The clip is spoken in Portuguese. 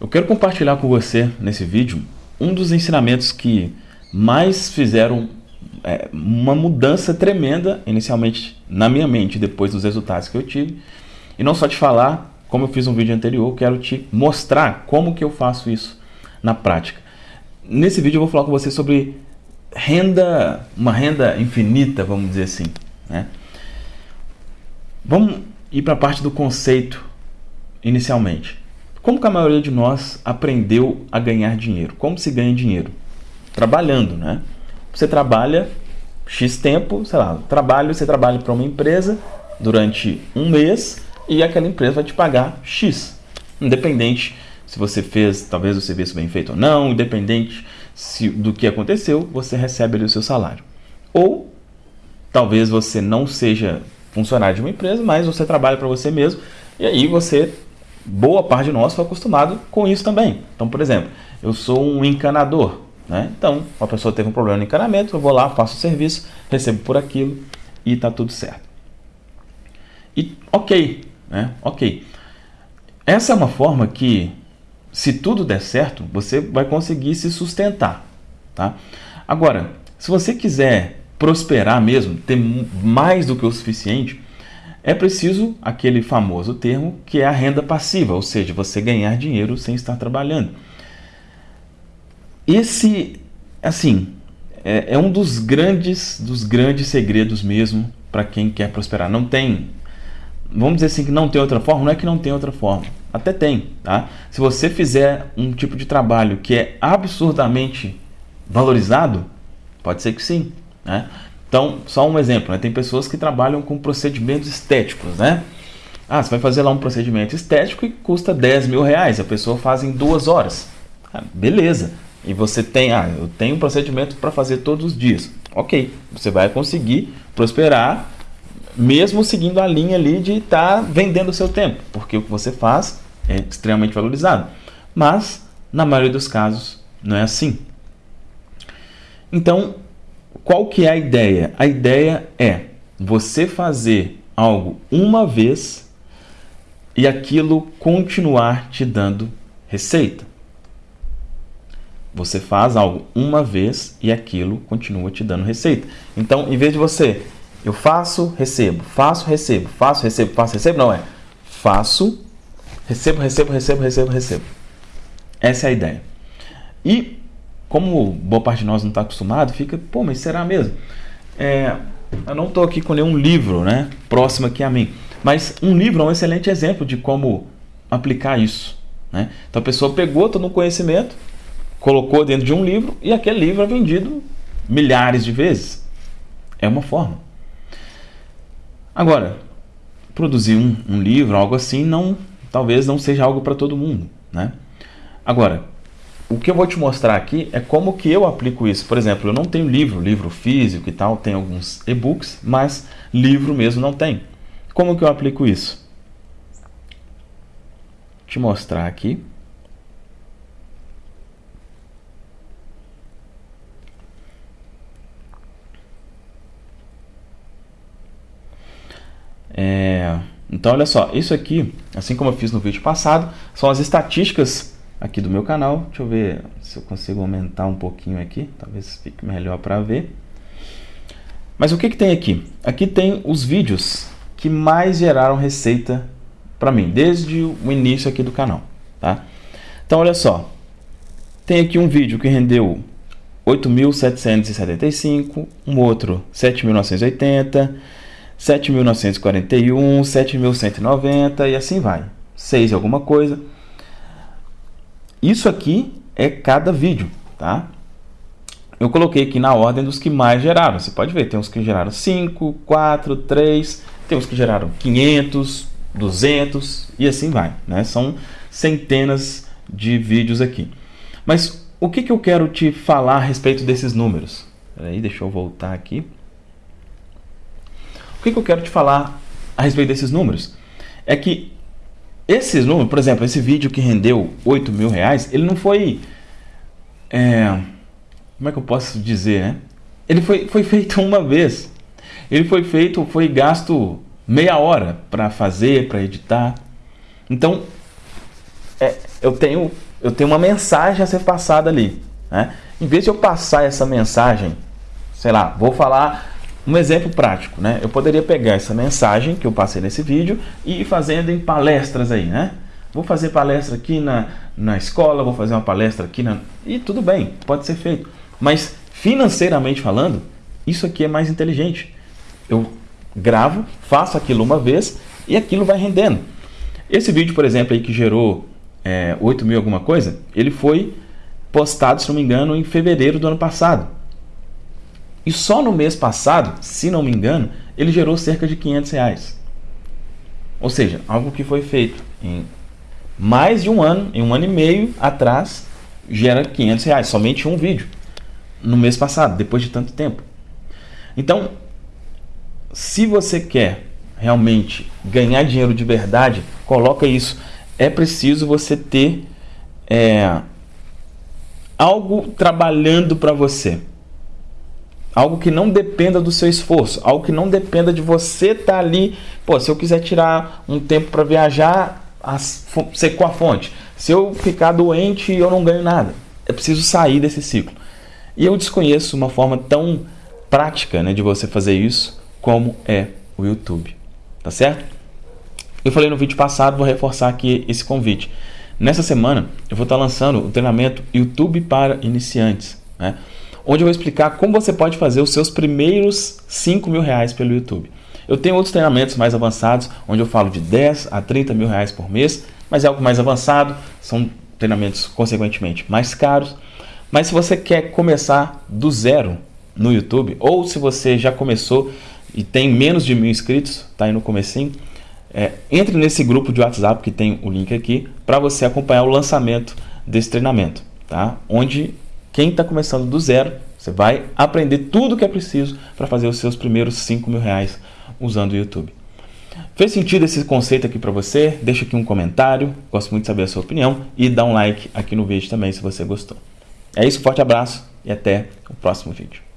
Eu quero compartilhar com você nesse vídeo um dos ensinamentos que mais fizeram é, uma mudança tremenda inicialmente na minha mente depois dos resultados que eu tive. E não só te falar, como eu fiz um vídeo anterior, quero te mostrar como que eu faço isso na prática. Nesse vídeo eu vou falar com você sobre renda, uma renda infinita, vamos dizer assim. Né? Vamos ir para a parte do conceito inicialmente. Como que a maioria de nós aprendeu a ganhar dinheiro? Como se ganha dinheiro? Trabalhando, né? Você trabalha X tempo, sei lá, trabalho, você trabalha para uma empresa durante um mês e aquela empresa vai te pagar X. Independente se você fez talvez o serviço bem feito ou não, independente se, do que aconteceu, você recebe ali o seu salário. Ou talvez você não seja funcionário de uma empresa, mas você trabalha para você mesmo e aí você boa parte de nós foi acostumado com isso também. Então, por exemplo, eu sou um encanador. Né? Então, uma pessoa teve um problema no encanamento, eu vou lá, faço o serviço, recebo por aquilo e está tudo certo. E ok, né? ok. Essa é uma forma que, se tudo der certo, você vai conseguir se sustentar. Tá? Agora, se você quiser prosperar mesmo, ter mais do que o suficiente, é preciso aquele famoso termo que é a renda passiva, ou seja, você ganhar dinheiro sem estar trabalhando. Esse, assim, é, é um dos grandes, dos grandes segredos mesmo para quem quer prosperar. Não tem, vamos dizer assim que não tem outra forma, não é que não tem outra forma. Até tem, tá? Se você fizer um tipo de trabalho que é absurdamente valorizado, pode ser que sim, né? Então, só um exemplo, né? tem pessoas que trabalham com procedimentos estéticos, né? Ah, você vai fazer lá um procedimento estético e custa 10 mil reais, a pessoa faz em duas horas. Ah, beleza. E você tem, ah, eu tenho um procedimento para fazer todos os dias. Ok, você vai conseguir prosperar mesmo seguindo a linha ali de estar tá vendendo o seu tempo, porque o que você faz é extremamente valorizado. Mas, na maioria dos casos, não é assim. Então, qual que é a ideia? A ideia é você fazer algo uma vez e aquilo continuar te dando receita. Você faz algo uma vez e aquilo continua te dando receita. Então, em vez de você, eu faço, recebo, faço, recebo, faço, recebo, faço, recebo, não é. Faço, recebo, recebo, recebo, recebo, recebo. Essa é a ideia. E como boa parte de nós não está acostumado, fica, pô, mas será mesmo? É, eu não estou aqui com nenhum livro né, próximo aqui a mim, mas um livro é um excelente exemplo de como aplicar isso. Né? Então a pessoa pegou todo o conhecimento, colocou dentro de um livro e aquele livro é vendido milhares de vezes. É uma forma. Agora, produzir um, um livro, algo assim, não, talvez não seja algo para todo mundo. Né? Agora, o que eu vou te mostrar aqui é como que eu aplico isso. Por exemplo, eu não tenho livro, livro físico e tal, tem alguns e-books, mas livro mesmo não tem. Como que eu aplico isso? Vou te mostrar aqui. É, então, olha só, isso aqui, assim como eu fiz no vídeo passado, são as estatísticas aqui do meu canal. Deixa eu ver se eu consigo aumentar um pouquinho aqui, talvez fique melhor para ver. Mas o que, que tem aqui? Aqui tem os vídeos que mais geraram receita para mim, desde o início aqui do canal. Tá? Então, olha só. Tem aqui um vídeo que rendeu 8.775, um outro 7.980, 7.941, 7.190 e assim vai. 6 alguma coisa. Isso aqui é cada vídeo, tá? Eu coloquei aqui na ordem dos que mais geraram. Você pode ver, tem uns que geraram 5, 4, 3, tem uns que geraram 500, 200 e assim vai, né? São centenas de vídeos aqui. Mas o que, que eu quero te falar a respeito desses números? Peraí, deixa eu voltar aqui. O que, que eu quero te falar a respeito desses números? É que esses números, por exemplo, esse vídeo que rendeu 8 mil reais, ele não foi... É, como é que eu posso dizer, né? Ele foi, foi feito uma vez. Ele foi feito, foi gasto meia hora para fazer, para editar. Então, é, eu tenho eu tenho uma mensagem a ser passada ali. Né? Em vez de eu passar essa mensagem, sei lá, vou falar um exemplo prático, né? Eu poderia pegar essa mensagem que eu passei nesse vídeo e ir fazendo em palestras aí, né? Vou fazer palestra aqui na, na escola, vou fazer uma palestra aqui na... E tudo bem, pode ser feito. Mas financeiramente falando, isso aqui é mais inteligente. Eu gravo, faço aquilo uma vez e aquilo vai rendendo. Esse vídeo, por exemplo, aí que gerou é, 8 mil alguma coisa, ele foi postado, se não me engano, em fevereiro do ano passado. E só no mês passado, se não me engano, ele gerou cerca de 500 reais. Ou seja, algo que foi feito em mais de um ano, em um ano e meio atrás, gera 500 reais, somente um vídeo. No mês passado, depois de tanto tempo. Então, se você quer realmente ganhar dinheiro de verdade, coloca isso. É preciso você ter é, algo trabalhando para você. Algo que não dependa do seu esforço, algo que não dependa de você estar tá ali. Pô, se eu quiser tirar um tempo para viajar, secou a fonte. Se eu ficar doente, eu não ganho nada. É preciso sair desse ciclo. E eu desconheço uma forma tão prática né, de você fazer isso como é o YouTube. Tá certo? Eu falei no vídeo passado, vou reforçar aqui esse convite. Nessa semana eu vou estar lançando o treinamento YouTube para iniciantes, né? Onde eu vou explicar como você pode fazer os seus primeiros 5 mil reais pelo YouTube. Eu tenho outros treinamentos mais avançados, onde eu falo de 10 a 30 mil reais por mês, mas é algo mais avançado, são treinamentos consequentemente mais caros. Mas se você quer começar do zero no YouTube, ou se você já começou e tem menos de mil inscritos, tá aí no comecinho, é, entre nesse grupo de WhatsApp que tem o link aqui para você acompanhar o lançamento desse treinamento, tá? Onde quem está começando do zero, você vai aprender tudo o que é preciso para fazer os seus primeiros 5 mil reais usando o YouTube. Fez sentido esse conceito aqui para você? Deixa aqui um comentário, gosto muito de saber a sua opinião e dá um like aqui no vídeo também se você gostou. É isso, forte abraço e até o próximo vídeo.